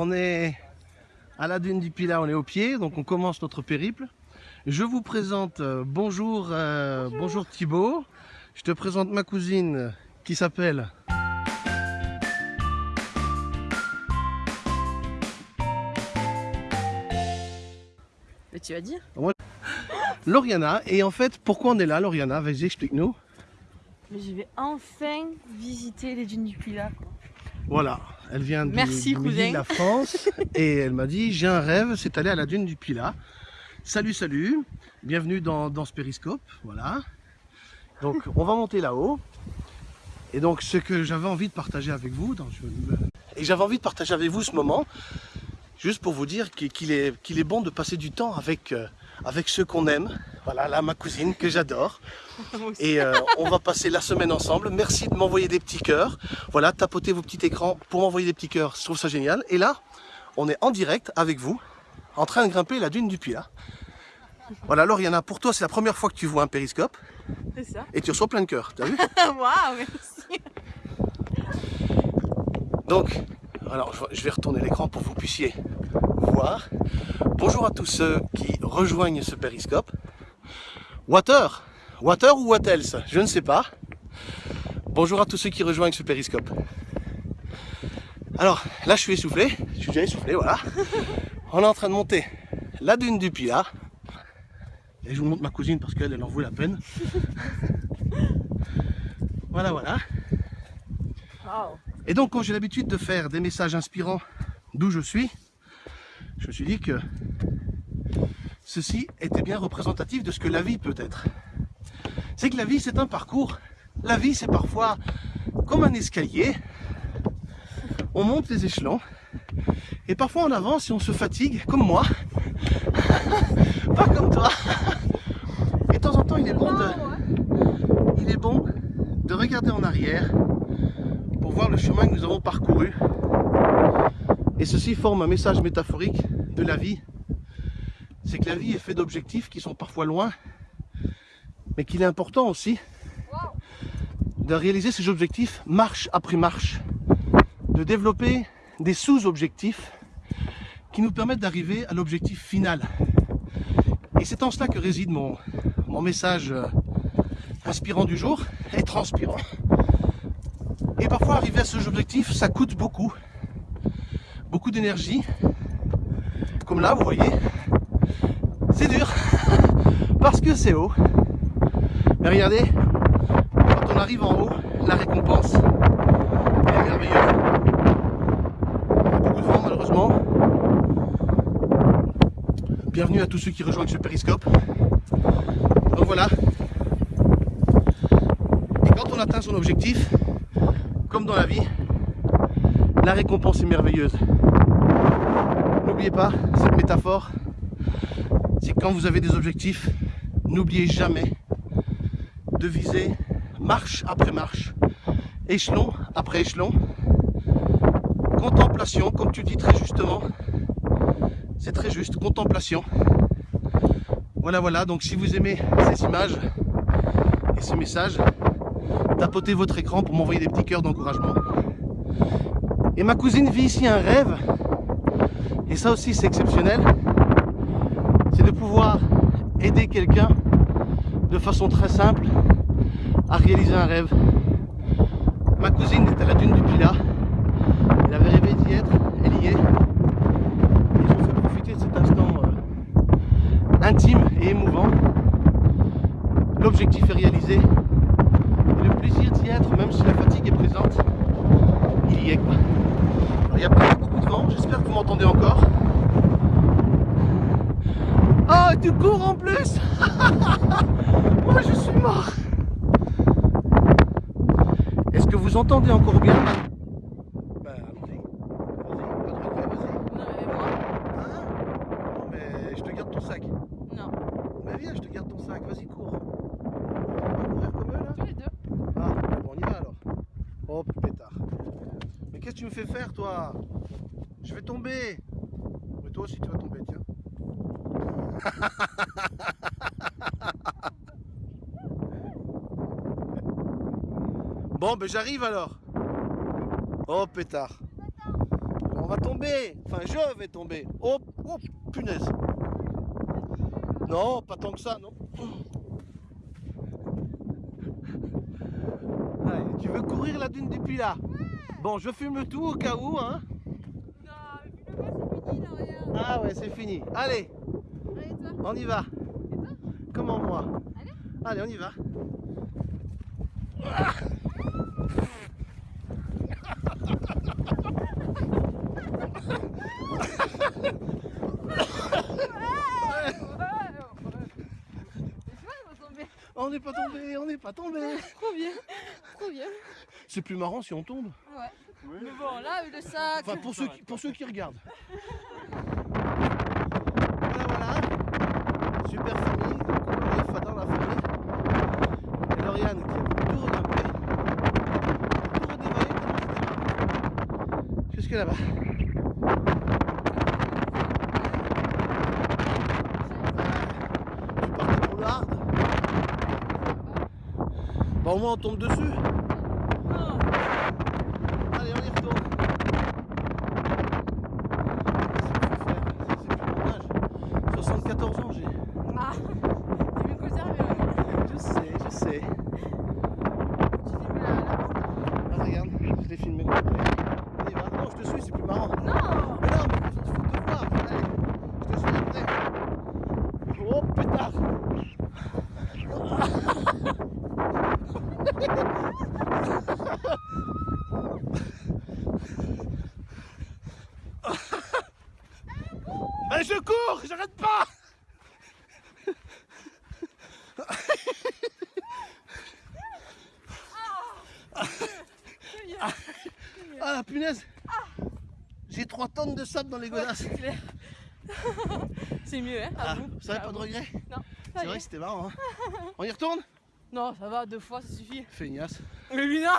On est à la dune du Pilat, on est au pied, donc on commence notre périple. Je vous présente, euh, bonjour, euh, bonjour Thibaut. Je te présente ma cousine qui s'appelle Mais tu vas dire Lauriana. Et en fait, pourquoi on est là, Lauriana? Vas-y, explique-nous. Mais je vais enfin visiter les dunes du Pilat. quoi. Voilà, elle vient du, Merci, du midi cousin. de la France et elle m'a dit j'ai un rêve, c'est aller à la dune du Pilat. Salut, salut, bienvenue dans, dans ce périscope, voilà. Donc on va monter là-haut. Et donc ce que j'avais envie de partager avec vous, dans, et j'avais envie de partager avec vous ce moment, juste pour vous dire qu'il qu'il est, qu'il est bon de passer du temps avec, euh, avec ceux qu'on aime. Voilà, là ma cousine que j'adore. Et euh, on va passer la semaine ensemble. Merci de m'envoyer des petits cœurs. Voilà, tapotez vos petits écrans pour m'envoyer des petits cœurs. Je trouve ça génial. Et là, on est en direct avec vous, en train de grimper la dune du Pilat. Voilà, Lauriana, pour toi, c'est la première fois que tu vois un périscope C'est ça. et tu reçois plein de cœurs. T'as vu Waouh, merci. Donc, alors je vais retourner l'écran pour que vous puissiez voir. Bonjour à tous ceux qui rejoignent ce périscope. Water Water ou what else? Je ne sais pas. Bonjour à tous ceux qui rejoignent ce périscope. Alors, là je suis essoufflé, je suis déjà essoufflé, voilà. On est en train de monter la dune du Pilat. Et je vous montre ma cousine parce qu'elle elle en vaut la peine. Voilà, voilà. Et donc, quand j'ai l'habitude de faire des messages inspirants d'où je suis, je me suis dit que ceci était bien représentatif de ce que la vie peut être. C'est que la vie, c'est un parcours. La vie, c'est parfois comme un escalier. On monte les échelons. Et parfois, on avance et on se fatigue, comme moi. Pas comme toi. Et de temps en temps, il est bon de, il est bon de regarder en arrière pour voir le chemin que nous avons parcouru. Et ceci forme un message métaphorique de la vie. C'est que la vie est faite d'objectifs qui sont parfois loin, mais qu'il est important aussi de réaliser ces objectifs marche après marche, de développer des sous-objectifs qui nous permettent d'arriver à l'objectif final. Et c'est en cela que réside mon, message euh, inspirant du jour et transpirant. Et parfois, arriver à ce objectif, ça coûte beaucoup. Beaucoup d'énergie. Comme là, vous voyez. C'est dur. Parce que c'est haut. Mais regardez, quand on arrive en haut, la récompense, est merveilleuse. Beaucoup de vent, malheureusement. Bienvenue à tous ceux qui rejoignent ce périscope. Donc voilà. Et quand on atteint son objectif, comme dans la vie, la récompense est merveilleuse. N'oubliez pas cette métaphore, c'est quand vous avez des objectifs, n'oubliez jamais de viser marche après marche, échelon après échelon, contemplation, comme tu dis très justement, c'est très juste, contemplation. Voilà, voilà, donc si vous aimez ces images et ces messages, tapotez votre écran pour m'envoyer des petits cœurs d'encouragement. Et ma cousine vit ici un rêve, et ça aussi c'est exceptionnel, c'est de pouvoir aider quelqu'un de façon très simple à réaliser un rêve. Ma cousine est à la dune du Pilat, elle avait rêvé d'y être, elle y est, et je vous fais profiter de cet instant euh, intime et émouvant. L'objectif est réalisé, et le plaisir d'y être, même si la fatigue est présente, il y est quoi. Alors, il y a pas beaucoup de vent, j'espère que vous m'entendez encore. Oh, tu cours en plus Moi je suis mort Est-ce que vous entendez encore bien Ben allons-y. Vas-y, pas de regret, vas-y. Non, mais moi Hein Non mais je te garde ton sac. Non. Mais viens, je te garde ton sac, vas-y cours. On va courir comme eux là Tous les deux. Ah, bon, on y va alors. Oh, pétard. Mais qu'est-ce que tu me fais faire, toi? Je vais tomber. Mais toi aussi, tu vas tomber, tiens. bon, ben j'arrive alors. Oh, pétard. On va tomber. Enfin, je vais tomber. Oh, oh, punaise. Non, pas tant que ça, non. Allez, tu veux courir la dune du Pilat? Bon, je fume tout au cas où, hein. Non, mais le c'est fini là, regarde. Ah ouais, c'est fini. Allez, Allez, toi. on y va. Comment moi? Allez. Allez, on y va. On n'est pas tombé, on n'est pas tombé. Trop bien, trop bien. C'est plus marrant si on tombe. Ouais. Mais bon, là, le sac. Enfin, pour ceux qui, pour ceux qui regardent. Voilà, voilà. Super famille. Donc, on dans la famille. Et Lauriane qui a tout regrimper. Tout marrant. Jusque là-bas? Tu partais pour le hard. Bah, au moins on tombe dessus. Non. Allez, on y retourne. C'est plus mon âge. 74 ans j'ai. Ah, t'es bien conservé. hein. Je sais, je sais. Tu filmes la, la... Ah, regarde, je l'ai filmé. Allez, on y va. Non, je te suis, c'est plus marrant. Non Mais non, mais faut, faut te voir. Allez, je te suis après. Oh, pétard. Mais je cours, j'arrête pas Ah la punaise J'ai 3 tonnes de sable dans les godasses. C'est mieux, hein, Ah, avoue. ça va pas de Avoue. regret Non, C'est vrai c'était marrant. Hein On y retourne Non, ça va, deux fois, ça suffit. Feignasse. Mais lui, non